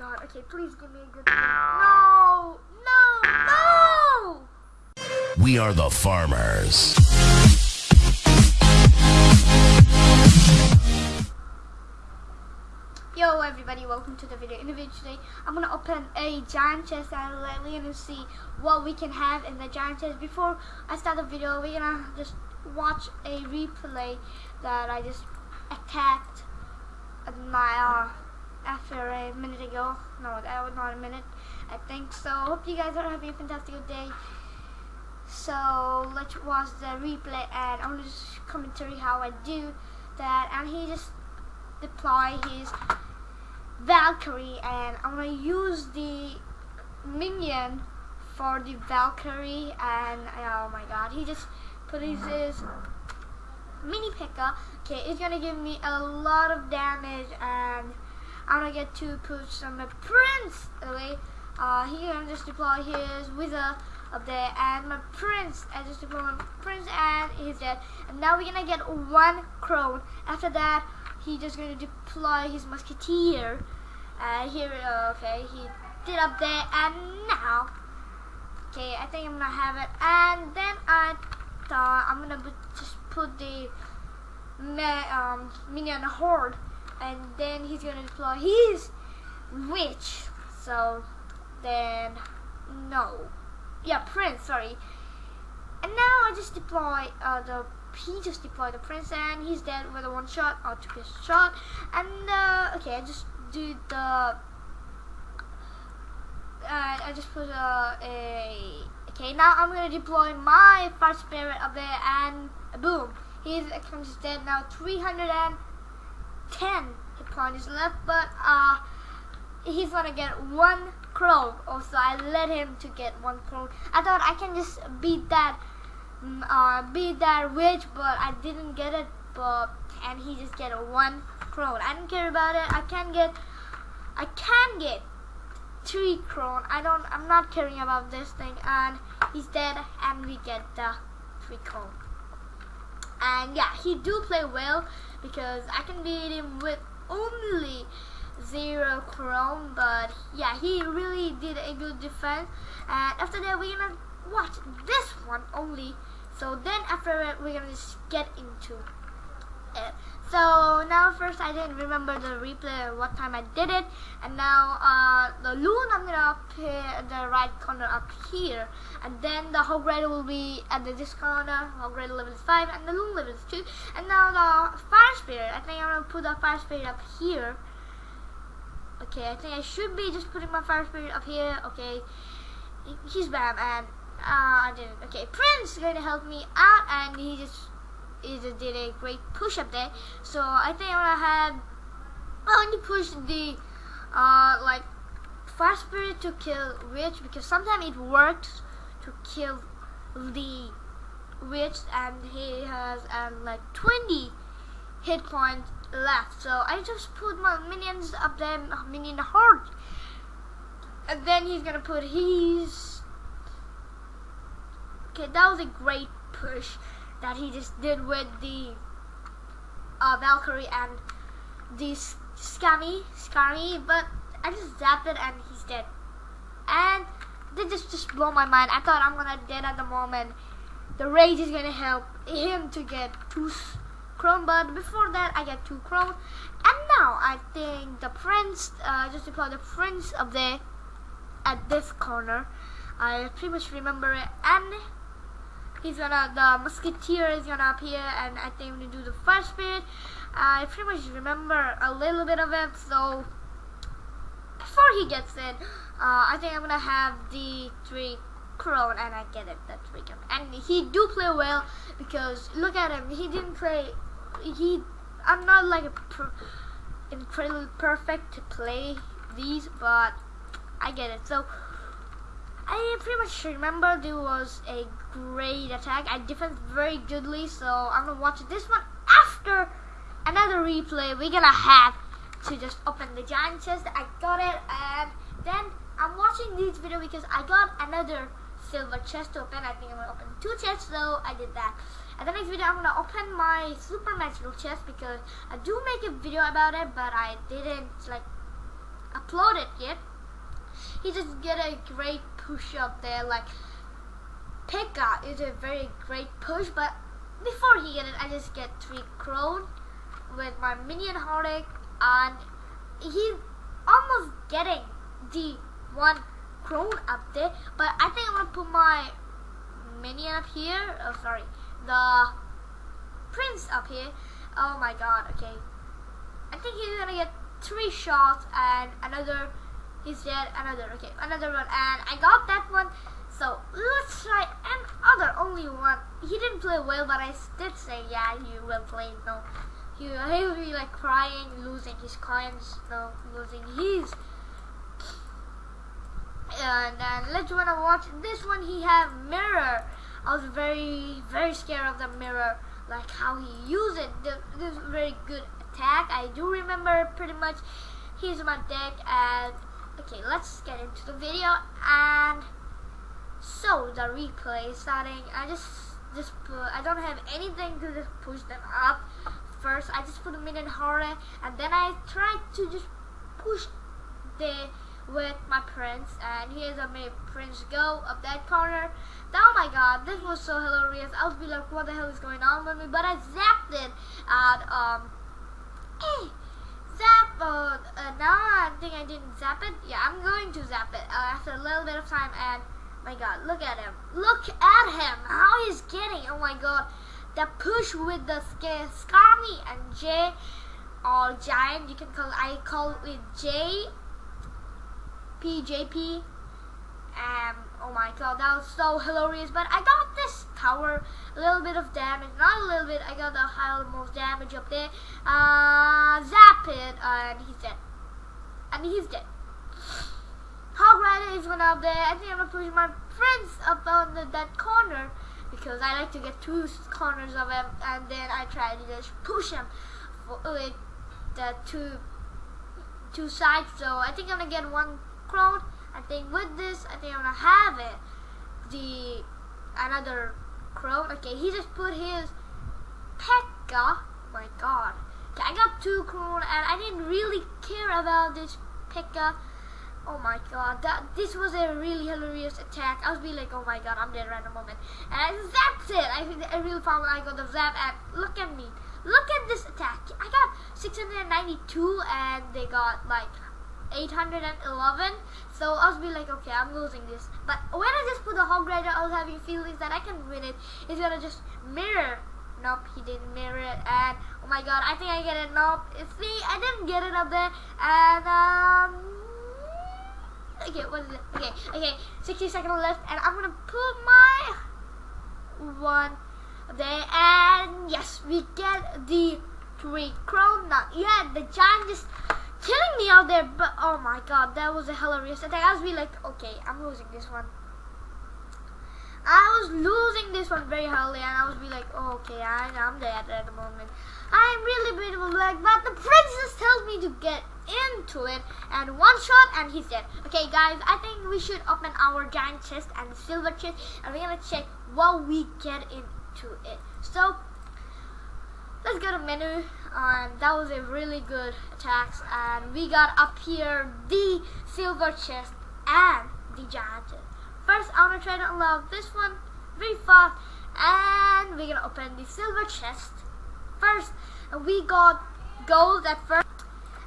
god. Okay, please give me a good No! No! No! We are the farmers. Yo everybody, welcome to the video. In the video today, I'm gonna open a giant chest and we're gonna see what we can have in the giant chest. Before I start the video, we're gonna just watch a replay that I just attacked a minute ago. No, that was not a minute. I think so. Hope you guys are having a fantastic day. So let's watch the replay and I'm just commentary how I do that. And he just deploy his Valkyrie and I'm gonna use the minion for the Valkyrie and oh my god he just put his, his mini P.E.K.K.A. Okay, it's gonna give me a lot of damage and I'm gonna get to put some prince away. Uh, he gonna just deploy his wizard up there and my prince I just deploy my prince and he's dead. And now we're gonna get one crone. After that he just to deploy his musketeer. Uh, here, okay, he did up there, and now, okay, I think I'm gonna have it, and then I thought I'm gonna just put the me um, minion horde, and then he's gonna deploy his witch. So then, no, yeah, prince. Sorry, and now I just deploy uh, the he just deployed the prince and he's dead with a one shot or two piece shot and uh, okay I just do the uh, I just put uh, a okay now I'm gonna deploy my fire spirit up there and boom he's comes dead now 310 hit points left but uh he's gonna get one crow also I let him to get one crow I thought I can just beat that Mm, uh, beat that witch, but I didn't get it. But and he just get one crone. I don't care about it. I can get, I can get three crone. I don't. I'm not caring about this thing. And he's dead, and we get the three crone. And yeah, he do play well because I can beat him with only zero crone. But yeah, he really did a good defense. And after that, we're gonna watch this one only so then after that we're gonna just get into it. So now first I didn't remember the replay what time I did it and now uh, the loon I'm gonna put the right corner up here and then the hog rider will be at the this corner, hog rider level is 5 and the loon level is 2 and now the fire spirit, I think I'm gonna put the fire spirit up here. Okay I think I should be just putting my fire spirit up here. Okay he's bam and uh, I didn't. Okay, Prince is to help me out, and he just he did a great push up there. So I think I'm gonna have only push the uh like fast spirit to kill witch because sometimes it works to kill the witch, and he has um like 20 hit points left. So I just put my minions up there, minion horde, and then he's gonna put his Okay, that was a great push that he just did with the uh, Valkyrie and the Skarmy, Skarmy, but I just zapped it and he's dead. And this just just blow my mind. I thought I'm gonna dead at the moment. The rage is gonna help him to get two chrome, but before that I get two chrome. And now I think the prince, uh, just deploy the prince up there at this corner. I pretty much remember it and he's gonna the musketeer is gonna appear and I think we do the fire spirit. I pretty much remember a little bit of it so before he gets in uh, I think I'm gonna have the three crown and I get it that three crone and he do play well because look at him he didn't play he I'm not like a incredibly perfect to play these but I get it so I pretty much remember there was a great attack. I defended very goodly, so I'm gonna watch this one after another replay. We're gonna have to just open the giant chest. I got it, and then I'm watching this video because I got another silver chest to open. I think I'm gonna open two chests, so I did that. And the next video, I'm gonna open my super magical chest because I do make a video about it, but I didn't like upload it yet. He just get a great push up there. Like Pekka is a very great push, but before he get it, I just get three crone with my minion heartache, and he's almost getting the one crone up there. But I think I'm gonna put my minion up here. Oh, sorry, the prince up here. Oh my god. Okay, I think he's gonna get three shots and another. He's dead. Another. Okay, another one, and I got that one. So let's try another only one. He didn't play well, but I did say, yeah, he will play. No, he he'll be like crying, losing his coins, no, losing his. And then let's wanna watch this one. He have mirror. I was very very scared of the mirror, like how he used it. This very good attack. I do remember pretty much. He's my deck and okay, let's get into the video and. So the replay starting, I just just put, I don't have anything to just push them up. First, I just put them in horror, and then I tried to just push the with my prince, and here's a my prince go up that corner. Oh my god, this was so hilarious. I was be like, what the hell is going on with me? But I zapped it, and um, hey, zap. Uh, now I think I didn't zap it. Yeah, I'm going to zap it uh, after a little bit of time, and my god, look at him. Look at him. How he's getting. Oh my god. The push with the Skarmy and Jay, or Giant, you can call I call it J PJP. Um oh my god, that was so hilarious. But I got tower, a little bit of damage, not a little bit, I got the high most damage up there. Uh zap it and he's dead. And he's dead. Hog Rider is one up there. I think I'm gonna push my friends up on the, that corner because I like to get two corners of him, and then I try to just push him with the two two sides. So I think I'm gonna get one crowd. I think with this, I think I'm gonna have it. The another crowd. Okay, he just put his Pekka. My God. Okay, I got two crowd, and I didn't really care about this Pekka. Oh my god, that this was a really hilarious attack. I was be like, oh my god, I'm dead right the moment. And I zapped it. I, think I really found I got the zap and look at me. Look at this attack. I got 692 and they got like 811. So I was be like, okay, I'm losing this. But when I just put the Hog Rider, I was having feelings that I can win it. It's gonna just mirror. Nope, he didn't mirror it. And oh my god, I think I get it. Nope. See, I didn't get it up there. And um Okay, what is it? Okay, okay, 60 seconds left, and I'm gonna put my one there, and yes, we get the three crown. Not yet, the giant just killing me out there, but oh my god, that was a hilarious attack. I was be like, okay, I'm losing this one. I was losing this one very hardly, and I was be like, oh, okay, I, I'm dead at the moment. I'm really beautiful black, but the princess tells me to get into it and one shot and he's dead. Okay guys, I think we should open our giant chest and silver chest and we're gonna check what we get into it. So let's go to menu and that was a really good attacks and we got up here the silver chest and the giant. Chest. First I'm gonna try to unlock this one. Very fast and we're gonna open the silver chest. First and we got gold at first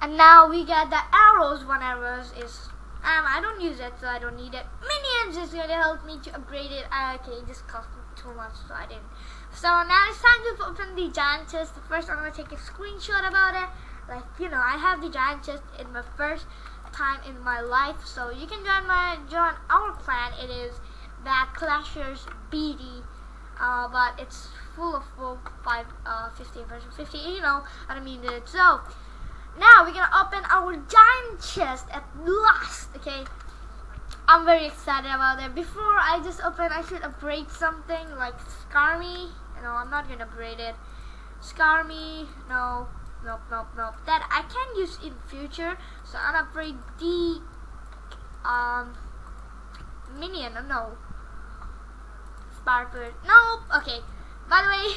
and now we get the arrows. One arrows is um I don't use it so I don't need it. Minions is gonna help me to upgrade it. Uh, okay it just cost me too much so I didn't. So now it's time to open the giant chest. First I'm gonna take a screenshot about it. Like you know I have the giant chest in my first time in my life so you can join my join our clan. It is that clashers BD uh, but it's full of full 5 uh, 50 version 50 you know I don't mean it so now we're gonna open our giant chest at last okay? I'm very excited about it. Before I just open I should upgrade something like Skarmy. No I'm not gonna upgrade it. Skarmy no nope nope nope. That I can use in future so I'm upgrade the um minion no Sparkler nope okay. By the way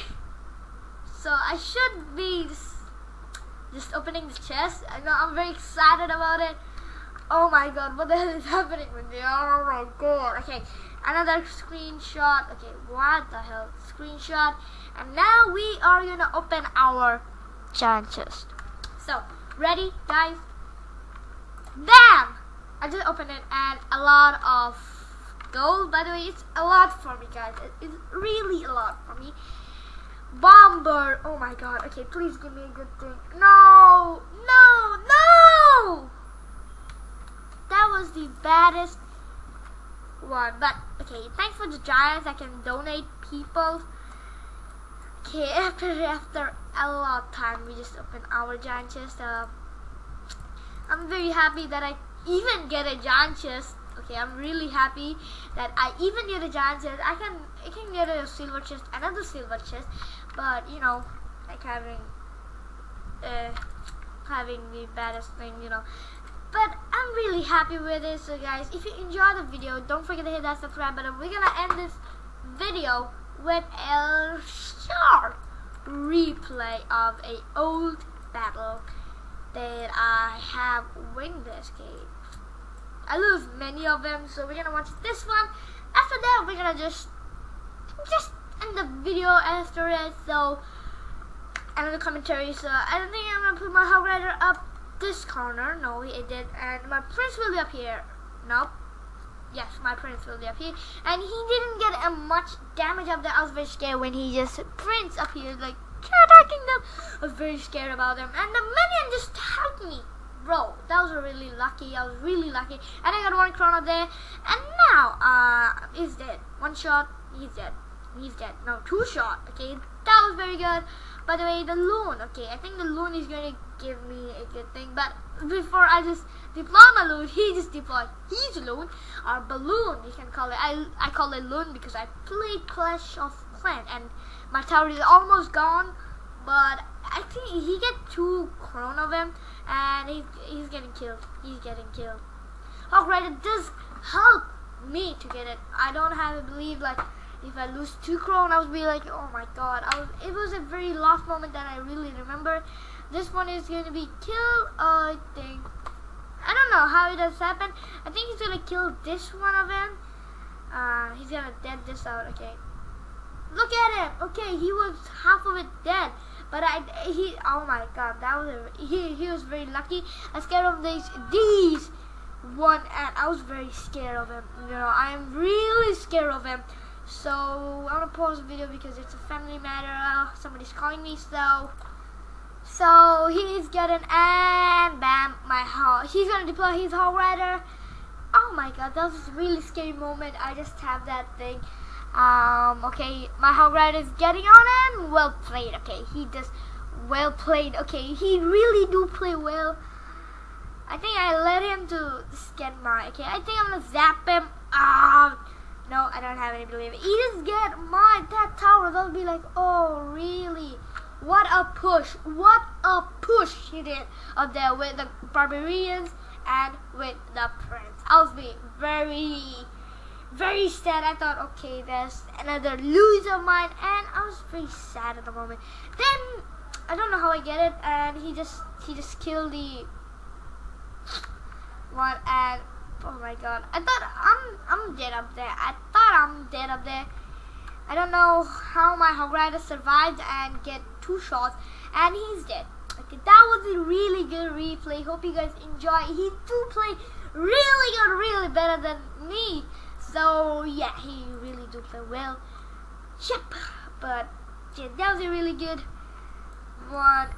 so I should be just opening the chest. I know I'm very excited about it. Oh my god, what the hell is happening with me? Oh my god. Okay, another screenshot. Okay, what the hell? Screenshot. And now we are gonna open our giant chest. So, ready, guys? Bam! I just opened it and a lot of gold. By the way, it's a lot for me, guys. It's really a lot for me. Bomber. Oh my god. Okay, please give me a good thing. No! No! No! That was the baddest one. But, okay, thanks for the giants. I can donate people. Okay, after, after a lot of time, we just opened our giant chest. Uh, I'm very happy that I even get a giant chest. Okay, I'm really happy that I even get a giant chest. I can I can get a silver chest, another silver chest, but you know, like having uh, having the baddest thing, you know. But I'm really happy with it. So guys, if you enjoyed the video, don't forget to hit that subscribe button. We're gonna end this video with a short replay of a old battle that I have win this game. I lose many of them, so we're gonna watch this one. After that, we're gonna just just end the video after it. So another commentary. So I don't think I'm gonna put my Hog Rider up this corner. No, it did, and my Prince will be up here. Nope. Yes, my Prince will be up here, and he didn't get a much damage of that. I was very scared when he just Prince up here like attacking them. I was very scared about them, and the minion just helped me. Bro, that was really lucky. I was really lucky. And I got one up there. And now, uh, he's dead. One shot, he's dead. He's dead. No, two shot. Okay, that was very good. By the way, the loon. Okay, I think the loon is going to give me a good thing. But before I just deploy my loon, he just deployed his loon. Or balloon, you can call it. I, I call it loon because I played Clash of Clans. And my tower is almost gone. But I think he get two crown of him and he's, he's getting killed. He's getting killed. Rider does help me to get it. I don't have to believe like if I lose two crown, I would be like, oh my god. I was. It was a very last moment that I really remember. This one is going to be killed. I think. I don't know how it has happened. I think he's gonna kill this one of him. Uh, he's gonna dead this out. Okay. Look at him. Okay, he was half of it dead. But I, he, oh my god, that was a, he, he was very lucky. I scared of these, these one, and I was very scared of him. You know, I'm really scared of him. So I'm gonna pause the video because it's a family matter. Uh, somebody's calling me, so. So he's getting and bam, my heart. He's gonna deploy his hog rider. Oh my god, that was a really scary moment. I just have that thing. Um, okay, my hog rider is getting on him. Well played. Okay, he does well played. Okay, he really do play well. I think I let him to get my. Okay, I think I'm gonna zap him. Ah, no, I don't have any belief. He just get my that tower. They'll be like, oh really? What a push! What a push he did up there with the barbarians and with the prince. I was being very very sad. I thought, okay, there's another lose of mine, and I was very sad at the moment. Then I don't know how I get it, and he just he just killed the one, and oh my god, I thought I'm I'm dead up there. I thought I'm dead up there. I don't know how my Hog Rider survived and get two shots, and he's dead. Okay, that was a really good replay. Hope you guys enjoy. He do play really good, really better than me. So yeah, he really do play well. Yep, but yeah, that was a really good one.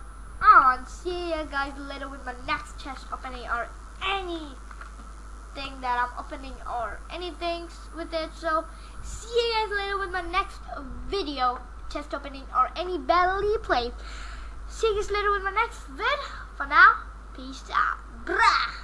On see you guys later with my next chest opening or anything that I'm opening or anything with it. So see you guys later with my next video chest opening or any battle play. See you guys later with my next vid. For now, peace out. Brah.